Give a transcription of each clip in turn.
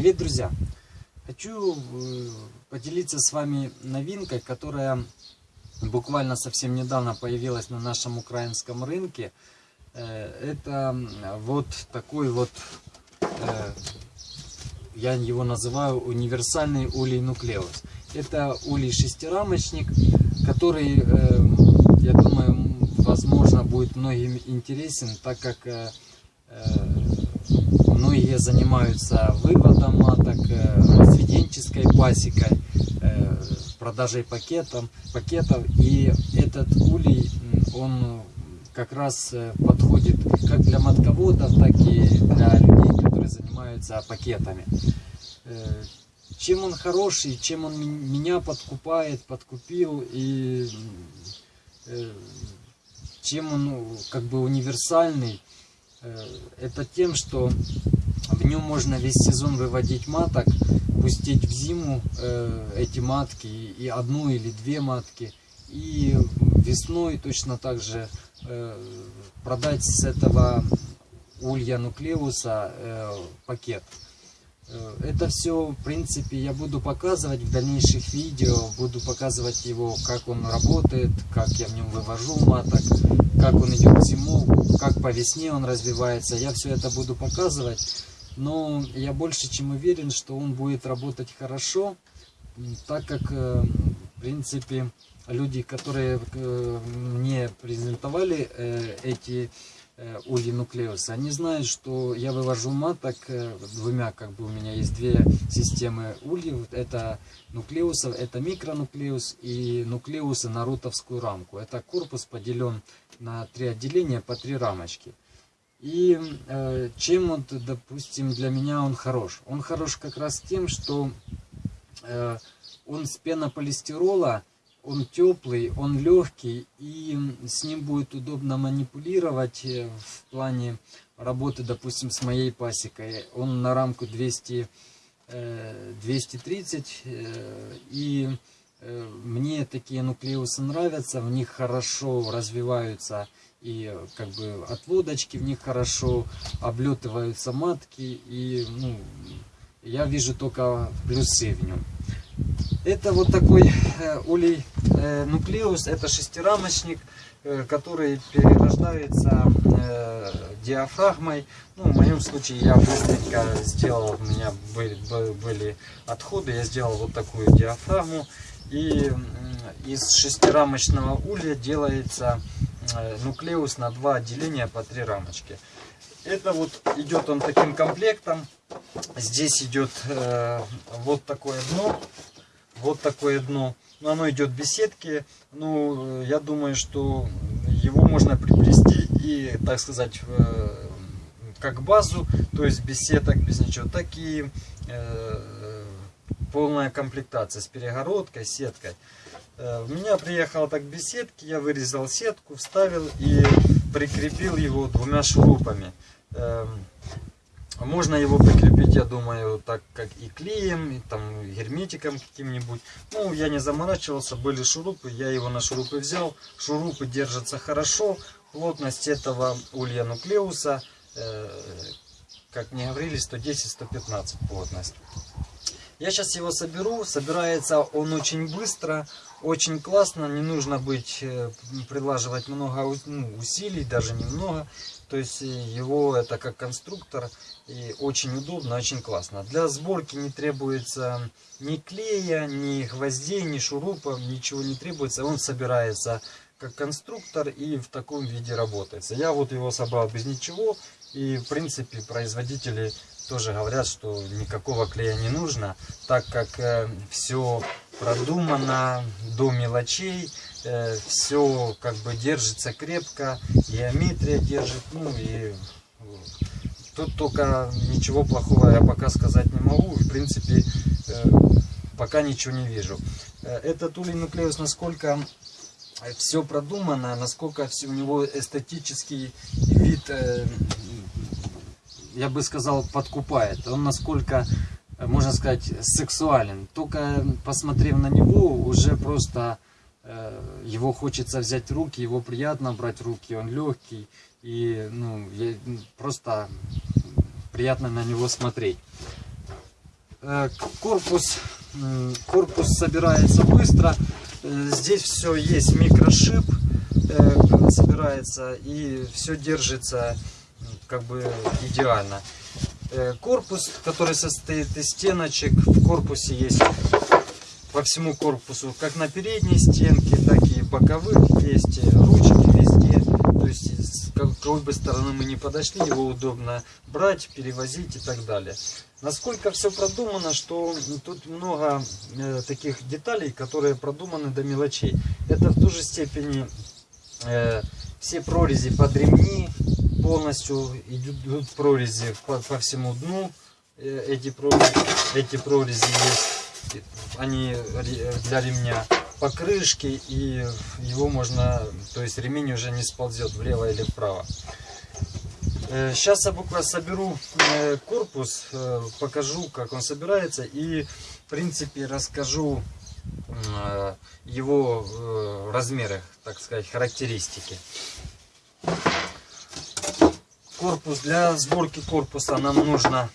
Привет, друзья! Хочу э, поделиться с вами новинкой, которая буквально совсем недавно появилась на нашем украинском рынке. Э, это вот такой вот, э, я его называю универсальный улей нуклеус. Это улей шестирамочник, который, я думаю, возможно будет многим интересен, так как Многие занимаются выводом маток, э, сведенческой пасекой, э, продажей пакетов, пакетов. И этот улей, он как раз э, подходит как для матководов, так и для людей, которые занимаются пакетами. Чем он хороший, чем он меня подкупает, подкупил и чем он как бы универсальный, это тем, что в нем можно весь сезон выводить маток, пустить в зиму э, эти матки, и одну или две матки, и весной точно так же э, продать с этого улья нуклеуса э, пакет. Э, это все, в принципе, я буду показывать в дальнейших видео, буду показывать его, как он работает, как я в нем вывожу маток, как он идет в зиму, как по весне он развивается. Я все это буду показывать но я больше чем уверен, что он будет работать хорошо, так как, э, в принципе, люди, которые э, мне презентовали э, эти ульи нуклеуса, они знают, что я вывожу маток двумя, как бы у меня есть две системы ульев, это нуклеусов, это микронуклеус и нуклеусы на рутовскую рамку. Это корпус поделен на три отделения по три рамочки. И э, чем вот, допустим, для меня он хорош? Он хорош как раз тем, что э, он с пенополистирола, он теплый, он легкий, и с ним будет удобно манипулировать э, в плане работы, допустим, с моей пасекой. Он на рамку 200, э, 230, э, и э, мне такие нуклеусы нравятся, в них хорошо развиваются и как бы от лодочки в них хорошо облетываются матки и ну, я вижу только плюсы в нем это вот такой э, улей э, нуклеус это шестирамочник э, который перерождается диафрагмой. Ну, в моем случае я быстренько сделал у меня были, были отходы я сделал вот такую диафрагму. И из шестирамочного улья делается нуклеус на два отделения по три рамочки. Это вот идет он таким комплектом. Здесь идет э, вот такое дно. Вот такое дно. Но оно идет без сетки. Ну, я думаю, что его можно приобрести и, так сказать, э, как базу. То есть без сеток, без ничего. Такие э, полная комплектация с перегородкой, сеткой. Э, у меня приехала так беседки, я вырезал сетку, вставил и прикрепил его двумя шурупами. Эм, можно его прикрепить, я думаю, так как и клеем, и там герметиком каким-нибудь. Ну, я не заморачивался, были шурупы, я его на шурупы взял. Шурупы держатся хорошо. Плотность этого улья нуклеуса, э, как мне говорили, 110-115 плотность. Я сейчас его соберу. Собирается он очень быстро, очень классно. Не нужно быть, э, прилаживать много ну, усилий, даже немного. То есть э, его это как конструктор и очень удобно, очень классно. Для сборки не требуется ни клея, ни гвоздей, ни шурупов, ничего не требуется. Он собирается как конструктор и в таком виде работает. Я вот его собрал без ничего. И в принципе производители тоже говорят, что никакого клея не нужно, так как э, все продумано до мелочей, э, все как бы держится крепко, геометрия держит, ну и тут только ничего плохого я пока сказать не могу, в принципе э, пока ничего не вижу. Этот улей нуклеус насколько все продумано, насколько у него эстетический вид я бы сказал, подкупает. Он насколько, э, можно сказать, сексуален. Только посмотрев на него, уже просто э, его хочется взять в руки, его приятно брать в руки, он легкий. И ну, я, просто приятно на него смотреть. Э, корпус, корпус собирается быстро. Здесь все есть микрошип, собирается и все держится как бы идеально. Э, Корпус, который состоит из стеночек, в корпусе есть по всему корпусу, как на передней стенке, так и боковых есть ручки везде. То есть с какой бы стороны мы ни подошли, его удобно брать, перевозить и так далее. Насколько все продумано, что тут много э, таких деталей, которые продуманы до мелочей. Это в ту же степени э, все прорези под ремни, полностью идут прорези по, по всему дну. Э, эти, прорези, эти прорези есть, они для ремня покрышки и его можно, то есть ремень уже не сползет влево или вправо. Сейчас я буквально соберу э, корпус, э, покажу, как он собирается и, в принципе, расскажу э, его э, размеры, так сказать, характеристики. Корпус для сборки корпуса нам нужно,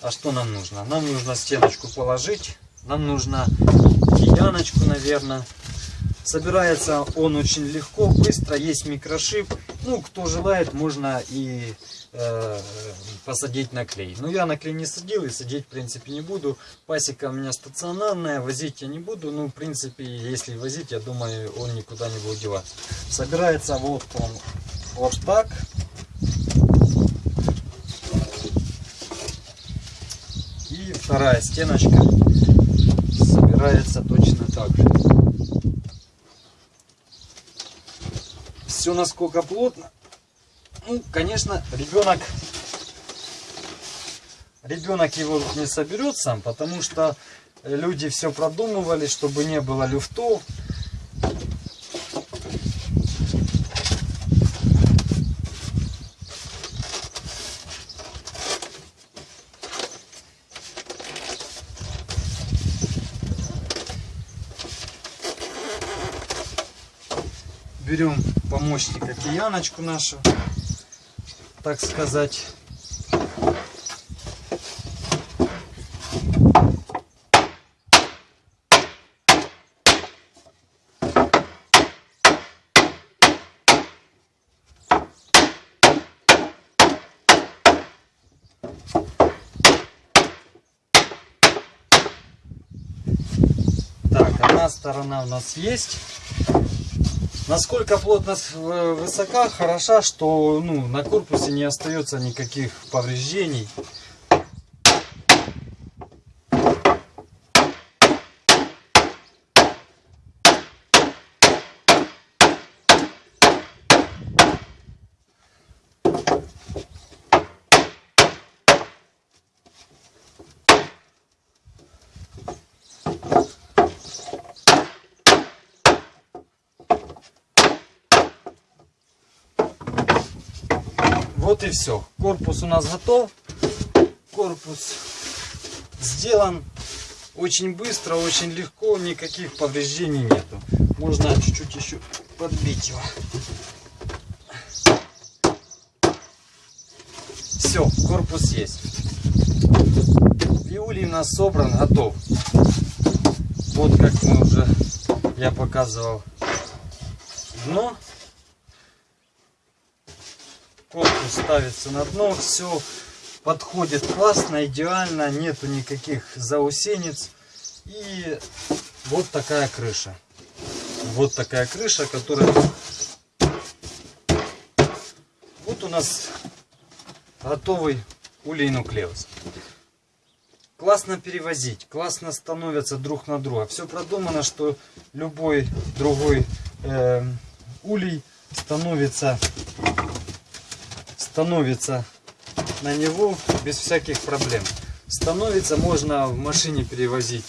а что нам нужно? Нам нужно стеночку положить, нам нужно кияночку, наверное. Собирается он очень легко, быстро, есть микрошип. Ну, кто желает, можно и э, посадить на клей. Но я на клей не садил и садить, в принципе, не буду. Пасека у меня стационарная, возить я не буду. Ну, в принципе, если возить, я думаю, он никуда не будет деваться. Собирается вот он вот так. Вторая стеночка собирается точно так же. Все насколько плотно. Ну, конечно, ребенок ребенок его не соберет сам, потому что люди все продумывали, чтобы не было люфтов. Помощника кияночку нашу, так сказать. Так, одна сторона у нас есть. Насколько плотность э, высока, хороша, что ну, на корпусе не остается никаких повреждений. Вот и все. Корпус у нас готов. Корпус сделан очень быстро, очень легко, никаких повреждений нету. Можно чуть-чуть еще подбить его. Все, корпус есть. Виулий у нас собран, готов. Вот как мы уже я показывал дно корпус ставится на дно, все подходит классно, идеально, нету никаких заусенец. И вот такая крыша. Вот такая крыша, которая... Вот у нас готовый улей нуклеус. Классно перевозить, классно становятся друг на друга. Все продумано, что любой другой э, улей становится становится на него без всяких проблем. Становится можно в машине перевозить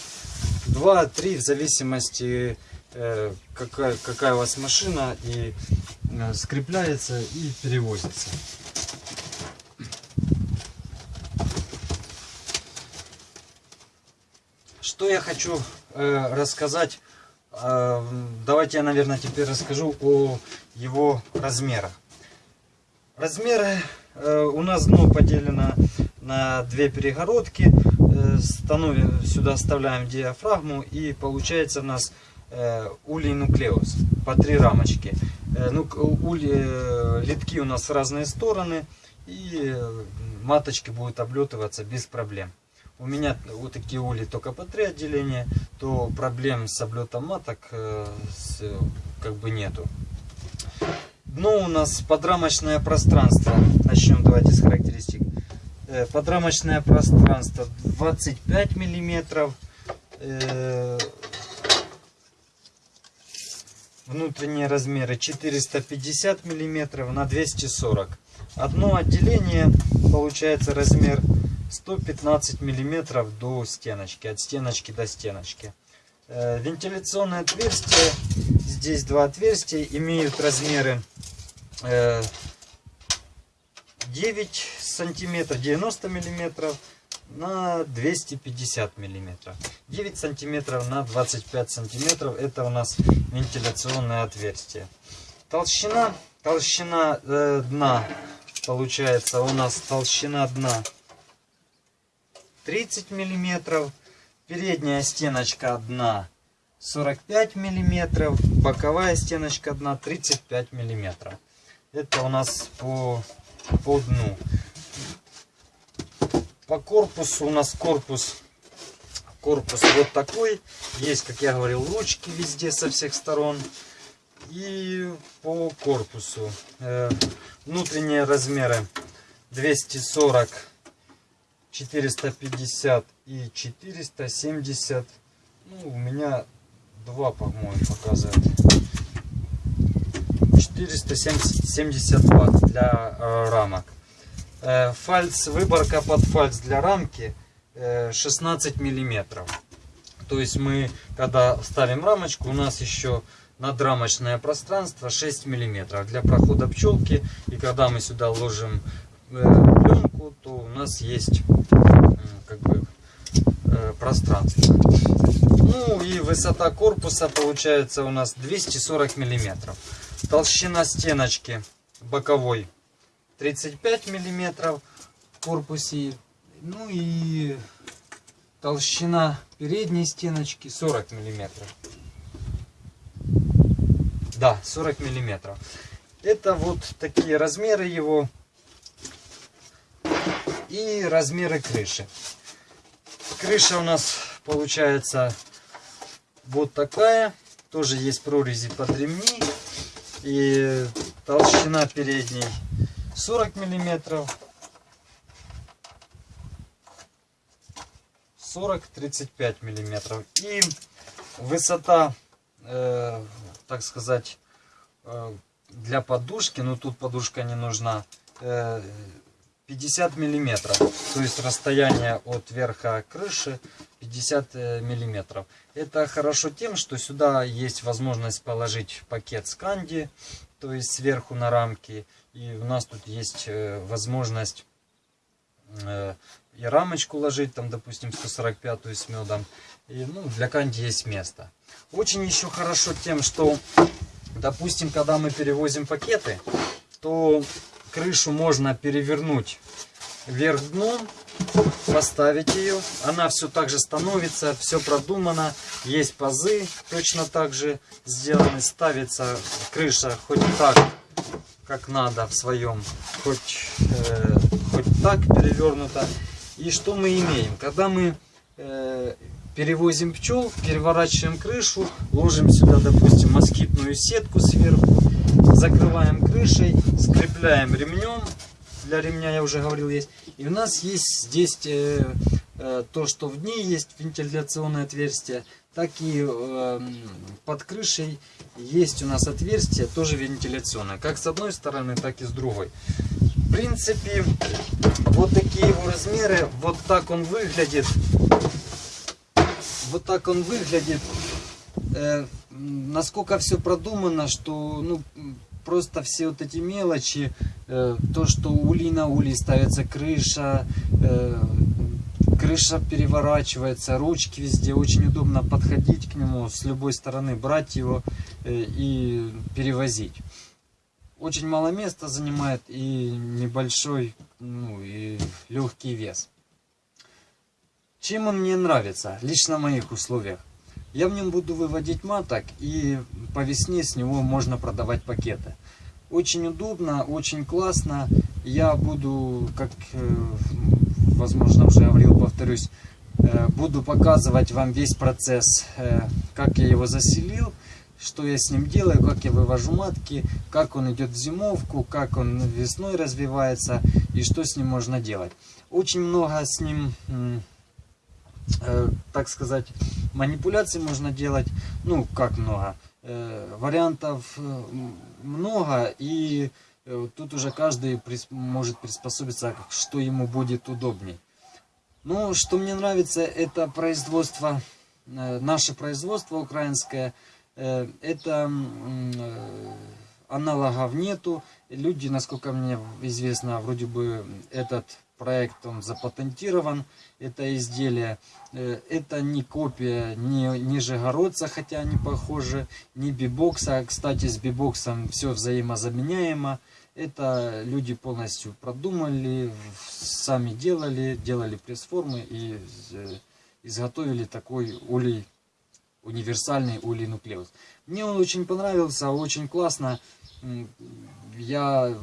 2-3 в зависимости э, какая, какая у вас машина и э, скрепляется и перевозится. Что я хочу э, рассказать? Э, давайте я, наверное, теперь расскажу о его размерах. Размеры э, у нас дно поделено на две перегородки. Э, становим, сюда вставляем диафрагму и получается у нас э, улей нуклеус по три рамочки. Ну, ули, э, литки у нас в разные стороны и маточки будут облетываться без проблем. У меня вот такие ули только по три отделения, то проблем с облетом маток с, как бы нету. Дно у нас подрамочное пространство. Начнем давайте с характеристик. Э, подрамочное пространство 25 миллиметров. Э, внутренние размеры 450 миллиметров на 240 одно отделение получается размер 115 миллиметров до стеночки от стеночки до стеночки э, вентиляционное отверстие здесь два отверстия имеют размеры 9 сантиметров 90 миллиметров на 250 миллиметров. 9 сантиметров на 25 сантиметров это у нас вентиляционное отверстие. Толщина толщина э, дна. Получается у нас толщина дна 30 миллиметров передняя стеночка дна 45 миллиметров боковая стеночка дна 35 миллиметров это у нас по по дну по корпусу у нас корпус корпус вот такой. Есть, как я говорил, ручки везде со всех сторон. И по корпусу э, внутренние размеры 240, 450 и 470. Ну, у меня два, по-моему, показывает. 470 ватт для э, рамок. Э, фальц, выборка под фальц для рамки 16 э, миллиметров. То есть мы, когда ставим рамочку, у нас еще надрамочное пространство 6 миллиметров для прохода пчелки. И когда мы сюда ложим э, пленку, то у нас есть как бы пространство. Ну и высота корпуса получается у нас 240 миллиметров. Толщина стеночки боковой 35 миллиметров в корпусе. Ну и толщина передней стеночки 40 миллиметров. Да, 40 миллиметров. Это вот такие размеры его и размеры крыши. Крыша у нас получается вот такая. Тоже есть прорези под ремни. И толщина передней 40 миллиметров 40-35 миллиметров и высота э, так сказать э, для подушки но тут подушка не нужна э, 50 миллиметров то есть расстояние от верха крыши 50 э, миллиметров это хорошо тем что сюда есть возможность положить пакет сканди то есть сверху на рамки и у нас тут есть э, возможность э, и рамочку ложить, там, допустим, 145 с медом. И, ну, для канди есть место. Очень еще хорошо тем, что, допустим, когда мы перевозим пакеты, то крышу можно перевернуть вверх дном, поставить ее. Она все так же становится, все продумано. Есть пазы точно так же сделаны. Ставится крыша хоть так, как надо в своем, хоть, э, хоть так перевернуто. И что мы имеем? Когда мы э, перевозим пчел, переворачиваем крышу, ложим сюда, допустим, москитную сетку сверху, закрываем крышей, скрепляем ремнем, для ремня я уже говорил есть, и у нас есть здесь э, э, то, что в ней есть вентиляционное отверстие, так и э, под крышей есть у нас отверстие, тоже вентиляционное, как с одной стороны, так и с другой. В принципе, вот такие его размеры, вот так он выглядит. Вот так он выглядит. Э, насколько все продумано, что ну, просто все вот эти мелочи, э, то, что ули на ули ставится крыша, э, крыша переворачивается, ручки везде, очень удобно подходить к нему с любой стороны, брать его э, и перевозить. Очень мало места занимает и небольшой, ну и легкий вес. Чем он мне нравится, лично в моих условиях? Я в нем буду выводить маток, и по весне с него можно продавать пакеты. Очень удобно, очень классно. Я буду, как, э, возможно, уже говорил, повторюсь, э, буду показывать вам весь процесс, э, как я его заселил, что я с ним делаю, как я вывожу матки, как он идет в зимовку, как он весной развивается и что с ним можно делать. Очень много с ним, э, так сказать, манипуляций можно делать. Ну, как много? Э, вариантов э, много и тут уже каждый может приспособиться, что ему будет удобней. Ну, что мне нравится, это производство, наше производство украинское. Это аналогов нету. Люди, насколько мне известно, вроде бы этот проект он запатентирован, это изделие. Э, Это не копия ни Нижегородца, хотя они похожи, ни бибокса. Кстати, с бибоксом все взаимозаменяемо. Это люди полностью продумали, сами делали, делали пресс-формы и э, изготовили такой улей, универсальный улей нуклеус. Мне он очень понравился, очень классно. Я,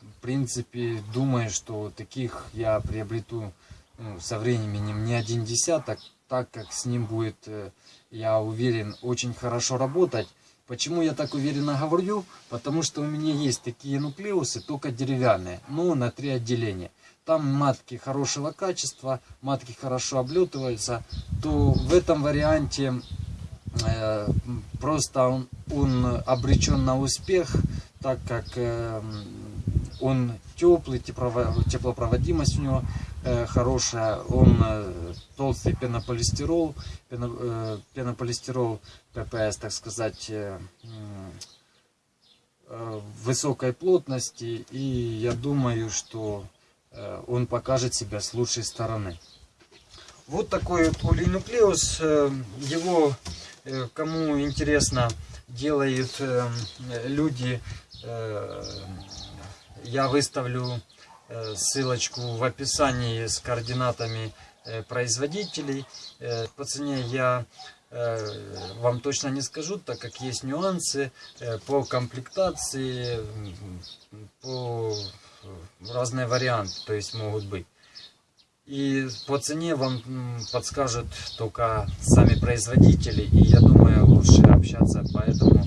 в принципе, думаю, что таких я приобрету ну, со временем не один десяток, так как с ним будет, э, я уверен, очень хорошо работать. Почему я так уверенно говорю? Потому что у меня есть такие нуклеусы, только деревянные, но на три отделения. Там матки хорошего качества, матки хорошо облетываются, то в этом варианте просто он, он обречен на успех, так как э, он теплый, теплопроводимость у него э, хорошая, он э, толстый пенополистирол, пено- э, пенополистирол ППС, так сказать, э, э, высокой плотности, и я думаю, что э, он покажет себя с лучшей стороны. Вот такой вот улинуклеус, э, его, э, кому интересно, делают э, люди, я выставлю ссылочку в описании с координатами производителей. По цене я вам точно не скажу, так как есть нюансы по комплектации, по разные варианты, то есть могут быть. И по цене вам подскажут только сами производители, и я думаю лучше общаться по этому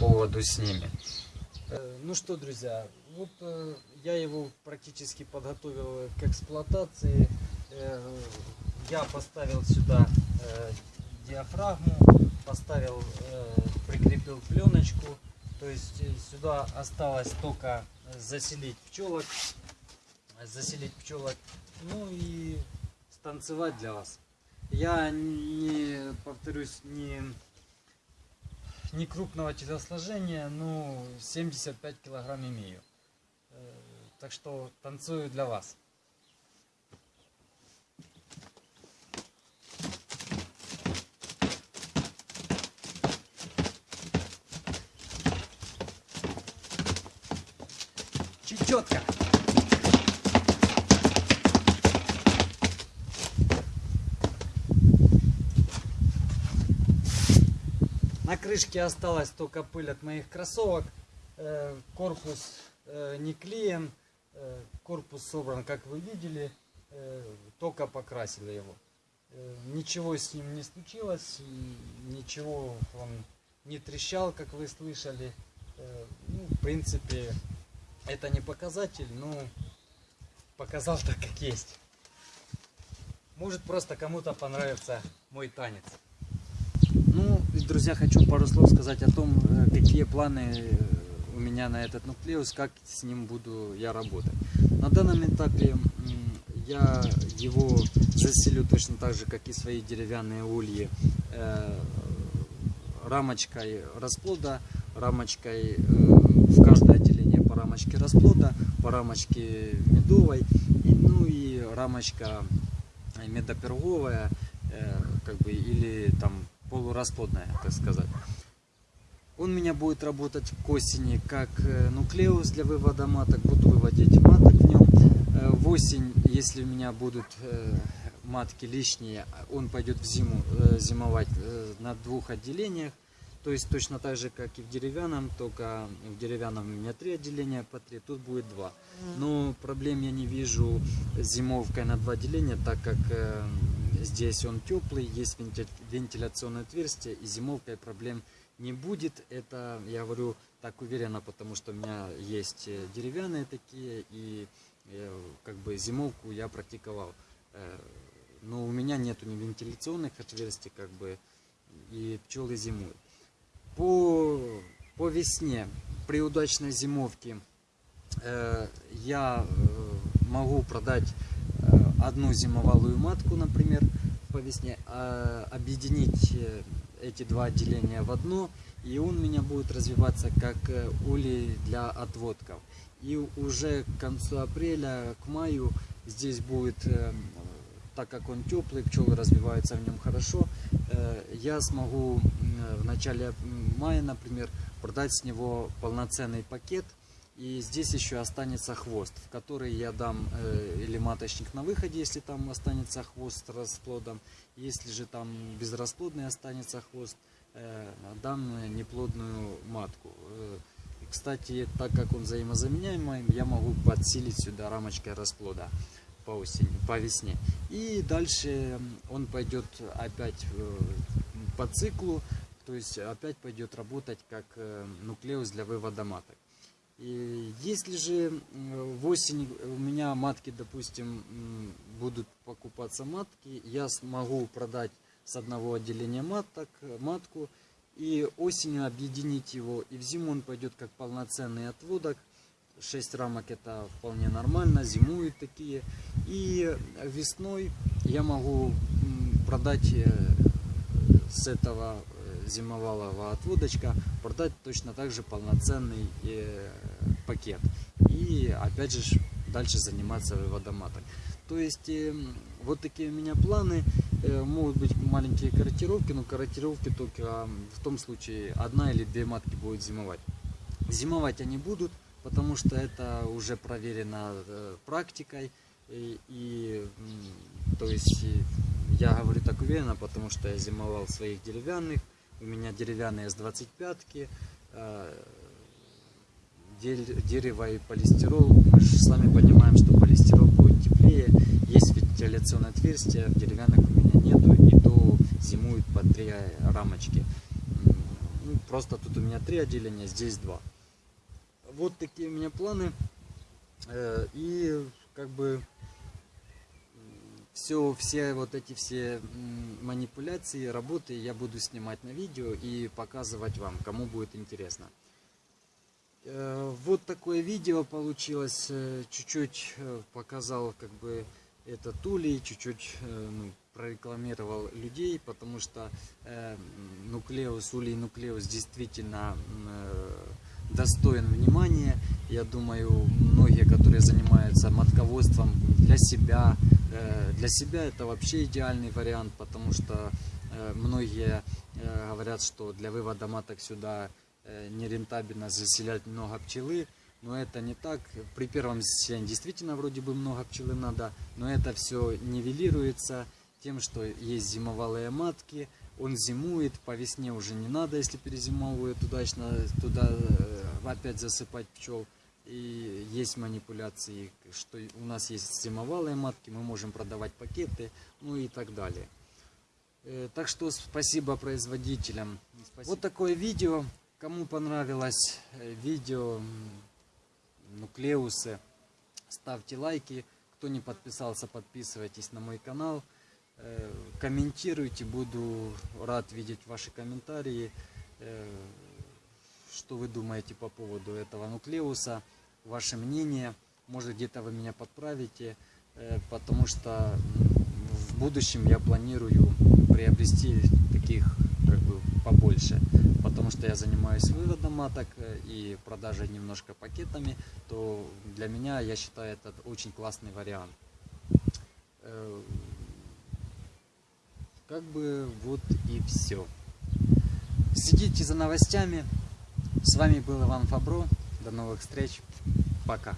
поводу с ними. Э, Ну что, друзья, вот э, я его практически подготовил к эксплуатации. Э, Я поставил сюда диафрагму, поставил, прикрепил пленочку. То есть сюда осталось только заселить пчелок, заселить пчелок, ну и станцевать для вас. Я не, повторюсь, не не крупного телосложения, ну 75 килограмм имею. Э, Так что танцую для вас. Чечетка. На крышке осталась только пыль от моих кроссовок. Э, Корпус э, не клеен. Э, Корпус собран, как вы видели. Только покрасили его. Ничего с ним не случилось. Ничего он не трещал, как вы слышали. Ну, в принципе, это не показатель, но показал так, как есть. Может просто кому-то понравится мой танец. Друзья, хочу пару слов сказать о том, э, какие планы э, у меня на этот нуклеус, как с ним буду я работать. На данном этапе я его заселю точно так же, как и свои деревянные ульи, э, рамочкой расплода, рамочкой в каждое отделение по рамочке расплода, по рамочке медовой, ну и рамочка медоперговая, как бы, или там полурасплодная, так сказать. Он у меня будет работать к осени как э, нуклеус для вывода маток. Буду выводить маток в нем. Э, В осень, если у меня будут э, матки лишние, он пойдет в зиму зимовать на двух отделениях. То есть точно так же, как и в деревянном, только в деревянном у меня три отделения по три, тут будет два. Но проблем я не вижу с зимовкой на два отделения, так как здесь он теплый, есть венти- вентиляционное отверстие, и зимовкой проблем не будет. Это я говорю так уверенно, потому что у меня есть э, деревянные такие, и э, как бы зимовку я практиковал. Э, Но у меня нету ни вентиляционных отверстий, как бы, и пчелы зимуют. По, по весне, при удачной зимовке, я могу продать одну зимовалую матку, например, по весне, а объединить э, эти два отделения в одно, и он у меня будет развиваться как э, улей для отводков. И уже к концу апреля, к маю здесь будет, э, так как он теплый, пчелы развиваются в нем хорошо, я смогу в начале мая, например, продать с него полноценный пакет. И здесь еще останется хвост, в который я дам э, или маточник на выходе, если там останется хвост с расплодом. Если же там безрасплодный останется хвост, э, дам э, неплодную матку. Э, Кстати, так как он взаимозаменяемый, я могу подсилить сюда рамочкой расплода по осени, по весне. И дальше он пойдет опять э, по циклу, то есть опять пойдет работать как э, нуклеус для вывода маток. И если же в осень у меня матки, допустим, будут покупаться матки, я смогу продать с одного отделения маток, матку и осенью объединить его. И в зиму он пойдет как полноценный отводок. 6 рамок это вполне нормально, зимуют такие. И весной я могу продать э, с этого э, зимовалого отводочка продать точно так же полноценный э, пакет. И опять же дальше заниматься выводом маток. То есть э, вот такие у меня планы. Э, могут быть маленькие корректировки, но корректировки только в том случае одна или две матки будут зимовать. Зимовать они будут, потому что это уже проверено э, практикой. И, и, то есть я говорю так уверенно, потому что я зимовал своих деревянных. У меня деревянные с 25-ки. Э, дерево и полистирол. Мы же сами понимаем, что полистирол будет теплее. Есть вентиляционное отверстие, деревянных у меня нету, и то зимуют по три рамочки. М, ну, просто тут у меня три отделения, здесь два. Вот такие у меня планы. Э, И как бы все, все вот эти все манипуляции, работы я буду снимать на видео и показывать вам, кому будет интересно. Э, Вот такое видео получилось. э, Чуть-чуть э, показал как бы это Тули, чуть-чуть ну, прорекламировал людей, потому что э, нуклеус, улей нуклеус действительно э, достоин внимания. Я думаю, многие, которые занимаются матководством для себя, э, для себя это вообще идеальный вариант, потому что э, многие э, говорят, что для вывода маток сюда нерентабельно заселять много пчелы, но это не так. При первом заселении действительно вроде бы много пчелы надо, но это все нивелируется тем, что есть зимовалые матки, он зимует, по весне уже не надо, если перезимовывает удачно, туда э, опять засыпать пчел. И есть манипуляции, что у нас есть зимовалые матки, мы можем продавать пакеты, ну и так далее. Э, Так что спасибо производителям. Вот такое видео. Кому понравилось э, видео нуклеусы, ставьте лайки. Кто не подписался, подписывайтесь на мой канал. Э, Комментируйте, буду рад видеть ваши комментарии. Э, Что вы думаете по поводу этого нуклеуса? Ваше мнение. Может где-то вы меня подправите, потому что в будущем я планирую приобрести таких как бы побольше, потому что я занимаюсь выводом маток э, и продажей немножко пакетами, то для меня я считаю это очень классный вариант. Э, Как бы вот и все. Следите за новостями. С вами был Иван Фабро. До новых встреч. Пока.